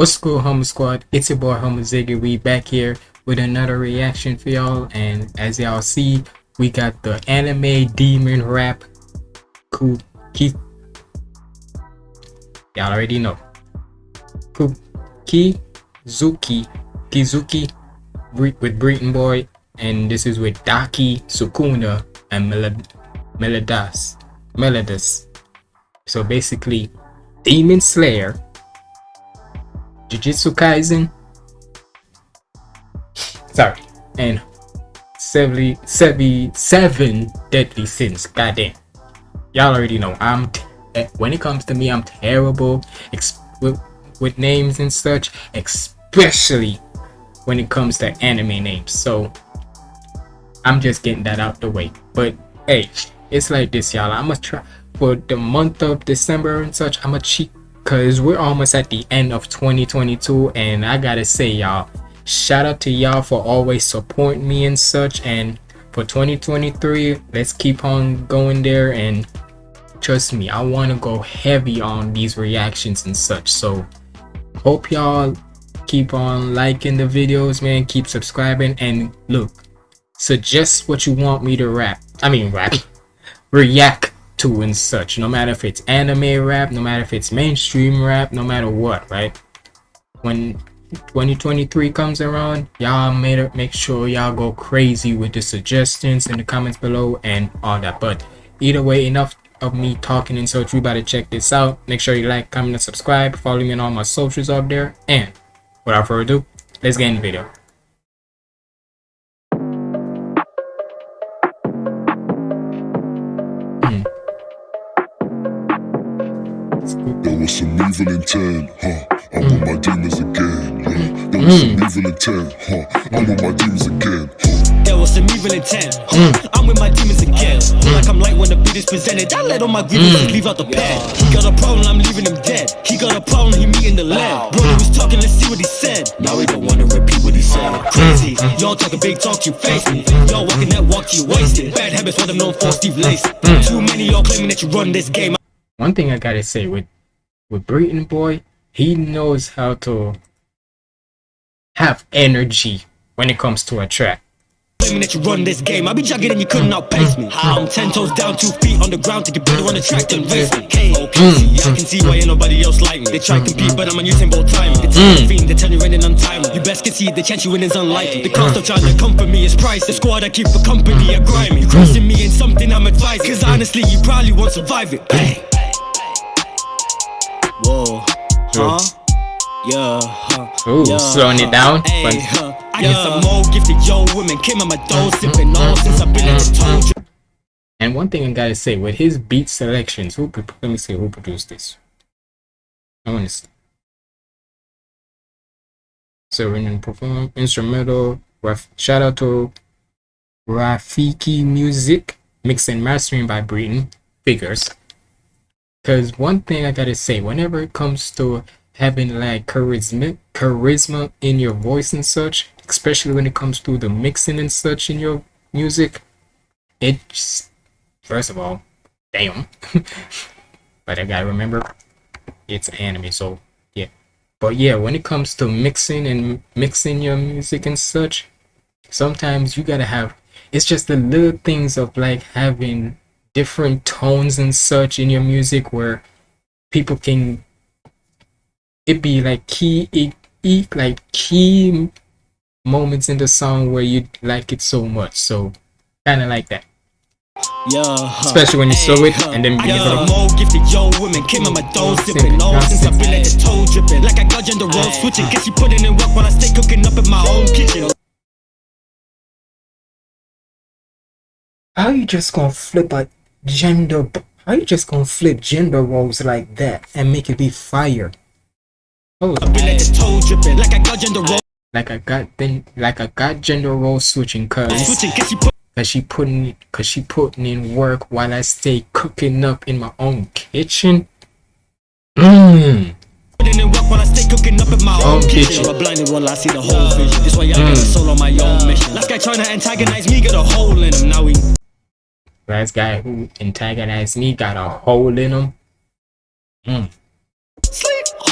What's good, Humble Squad? It's your boy Humble Ziggy. We back here with another reaction for y'all, and as y'all see, we got the anime demon rap Kuki. Y'all already know. Kizuki, Kizuki, with Breeton Boy, and this is with Daki, Sukuna, and Melod Melodas. Melodus. So basically, Demon Slayer Jujutsu Kaisen. Sorry, and 70, 77 deadly sins. Goddamn. Y'all already know I'm eh, when it comes to me, I'm terrible with, with names and such, especially when it comes to anime names. So I'm just getting that out the way. But hey, it's like this, y'all. I'm gonna try for the month of December and such. I'm gonna cheat because we're almost at the end of 2022 and i gotta say y'all shout out to y'all for always supporting me and such and for 2023 let's keep on going there and trust me i want to go heavy on these reactions and such so hope y'all keep on liking the videos man keep subscribing and look suggest what you want me to rap i mean rap react to and such no matter if it's anime rap no matter if it's mainstream rap no matter what right? When 2023 comes around y'all made make sure y'all go crazy with the suggestions in the comments below and all that. But either way enough of me talking and we about to check this out. Make sure you like comment and subscribe. Follow me on all my socials up there. And without further ado let's get in the video There was some evil intent, huh? I'm with my demons again, yeah. There was some evil intent, huh? Mm. I'm with my demons again, huh? There was some evil intent, huh? I'm with my demons again. Like I'm light when the beat is presented. I let all my grievances mm. leave out the pen. He got a problem, I'm leaving him dead. He got a problem, he me in the land. Bro, he was talking, let's see what he said. Now he don't wanna repeat what he said. Mm. Crazy, y'all talk a big talk, you face me. Y'all walking that walk, you wasted. Bad habits, what I'm known for, Steve Lacy. Too many y'all claiming that you run this game. One thing I gotta say with with Breeton Boy, he knows how to have energy when it comes to a track. that you run this game, I be jogging and you couldn't outpace me. I'm ten toes down, two feet on the ground, take a better on the track than race me. Okay, I mm, mm, can see why ain't nobody else like me. They try to mm, compete, but I'm on using both time. It's mm. fiend, they tell you running untimely. You best concede, the chance you win is unlikely. The cost of trying to comfort me is price. The squad I keep for company are grimy. Crossing me in something I'm advised, cause honestly, you probably won't survive it. Bang. Huh? Yeah, huh? Ooh, yeah, slowing it down. Hey, huh? I yeah. get some more gifted yo women came on my door sipping all since I've been in the told And one thing I gotta say, with his beat selections, who let me see who produced this. I want to see. So and perform instrumental. Shout out to Rafiki Music, mixed and mastering by Breeton Figures. Because one thing I gotta say, whenever it comes to having like charisma, charisma in your voice and such, especially when it comes to the mixing and such in your music, it's first of all, damn. but I gotta remember, it's anime, so yeah. But yeah, when it comes to mixing and mixing your music and such, sometimes you gotta have. It's just the little things of like having different tones and such in your music where people can it be like key it, it like key moments in the song where you like it so much. So kind of like that. Yeah, especially when you hey, saw it and then you know more gifted yo women came on my door sipping all since I've been at the toe dripping. Like I got gender roles switching. guess you putting in work while I stay cooking up in my own kitchen. How you just gonna flip a gender how you just gonna flip gender roles like that and make it be fire oh like I got gender role like I got then like I got gender role switching cause cause she putting cause she putting in work while I stay cooking up in my own kitchen Mmm while I stay cooking up in my own kitchen. A blinded one, I see the whole vision. This why I got mm. a soul on my own mission. Last guy trying to antagonize me, got a hole in him. Now we last guy who antagonized me got a hole in him. Mm.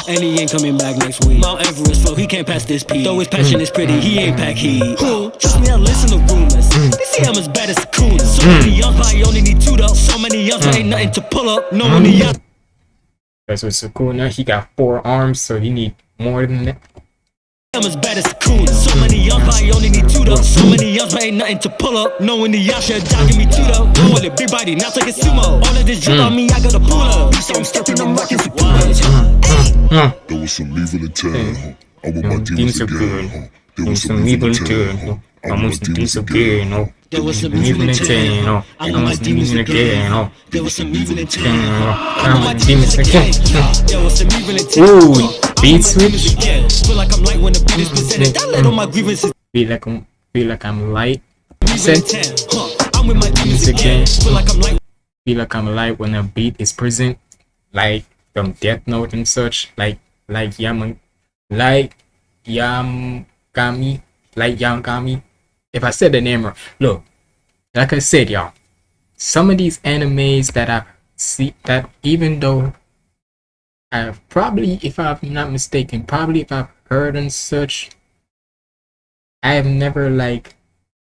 and he ain't coming back next week. Mount Everest, so he can't pass this peak. Though his passion is pretty, he ain't pack heat. Who? Trust me, I listen to rumors. Mm. They say I'm as bad as Sukuna. So mm. many young, but I only need two though. So many young, but mm. ain't nothing to pull up. No money, young. That's with Sukuna. He got four arms, so he need more than that. I'm as bad as Sukuna. So many young, but I only need two though. So many young, but ain't nothing to pull up. Knowing the Yasha jogging me two though. Go with it, big body, not like a sumo. All of this drip on me, I gotta pull up. So I'm stepping, I'm rocking for Huh. There was some evil in town, huh? I want my demons demons again, huh? There was some some evil evil in in town, huh? I I want my demons again, good, no. There was some Evil in turn, no. I want my demons again, no. There was some evil in Turn, town. no. I want my demons again. There was some evil in town. Ooh, I want beat switch. Feel like I'm light when the beat is presented. Mm. I let all my grievances Feel like I'm feel like I'm light. Set. I'm with my demons again. Feel like I'm light Feel like I'm light when a beat is present. Like from Death Note and such. Like like Yam like Yamgami. Like Yamgami. If I said the name wrong. Look, like I said, y'all. Some of these animes that I see that even though I've probably, if I'm not mistaken, probably if I've heard and such, I have never like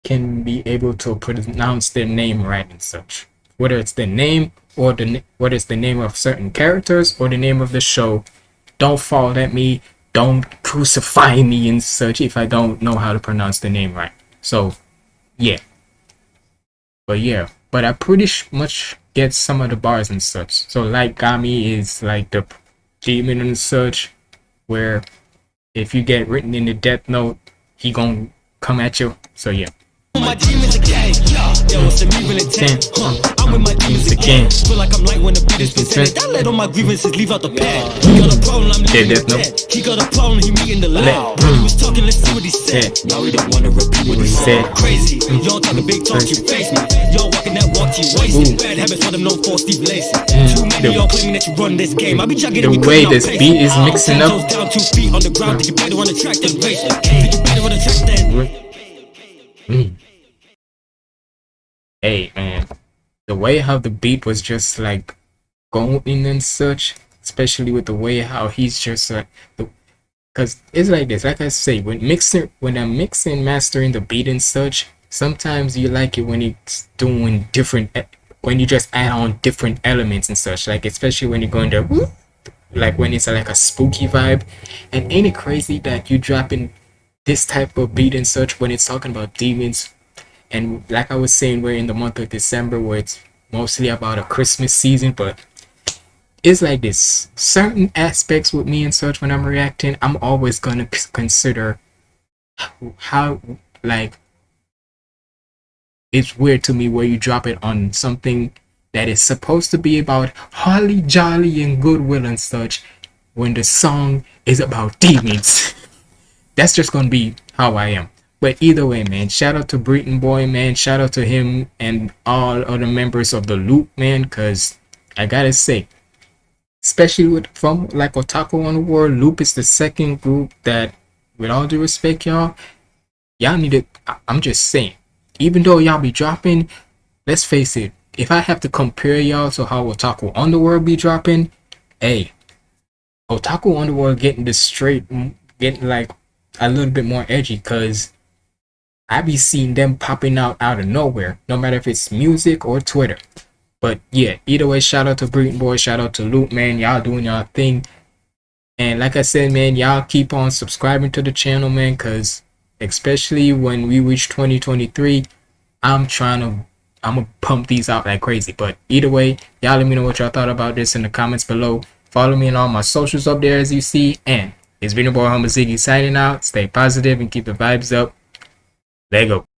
can be able to pronounce their name right and such. Whether it's the name or the whether it's the name of certain characters or the name of the show, don't fall at me. Don't crucify me and such if I don't know how to pronounce the name right. So, yeah. But yeah, but I pretty much get some of the bars and such. So like Gami is like the demon and such, where if you get written in the death note, he gonna come at you. So yeah. my. There was some evil in town. Huh. I'm with my demons again. Feel like I'm light when the beat is presented. I let all my grievances leave out the pad. He got a problem, I'm leaving there's it no- dead. He got a problem, he me in the lab. Let- he was talking, let's see what he said. Now he don't wanna repeat what he said. said. Crazy. Mm. Y'all talking big talk, you face me. Y'all walking that walk, you wasted. Bad habits for them, no for Steve Lacy. Mm. Too many y'all claiming that you run this game. I be jogging the and you way couldn't this outpace beat me. is I'm mixing ten up- toes down, two feet on the ground. Think you better on the track than race. Mm. Think you better on the track than Mm. Hey man, the way how the beat was just like going and such, especially with the way how he's just like the because it's like this like i say when mixing when i'm mixing mastering the beat and such sometimes you like it when it's doing different when you just add on different elements and such like especially when you're going to like when it's like a spooky vibe. And ain't it crazy that you dropping this type of beat and such when it's talking about demons and like i was saying we're in the month of december where it's mostly about a christmas season but it's like this. Certain aspects with me and such when i'm reacting i'm always gonna consider how like it's weird to me where you drop it on something that is supposed to be about holly jolly and goodwill and such when the song is about demons. That's just gonna be how i am but either way man shout out to Breeton boy man shout out to him and all other members of the loop man because i gotta say especially with from like Otaku on the World, Loop is the second group that, with all due respect, y'all, y'all need to. I'm just saying, even though y'all be dropping, let's face it, if I have to compare y'all to how Otaku on the World be dropping, hey, Otaku on the World getting the straight, getting like a little bit more edgy, cause I be seeing them popping out out of nowhere, no matter if it's music or Twitter. But yeah, either way, shout out to Breeton Boy, shout out to Luke, man. Y'all doing y'all thing. And like I said, man, y'all keep on subscribing to the channel, man, because especially when we reach 2023, I'm trying to I'm gonna pump these out like crazy. But either way, y'all let me know what y'all thought about this in the comments below. Follow me on all my socials up there as you see. And it's been your boy Humble Ziggy signing out. Stay positive and keep the vibes up. Let go.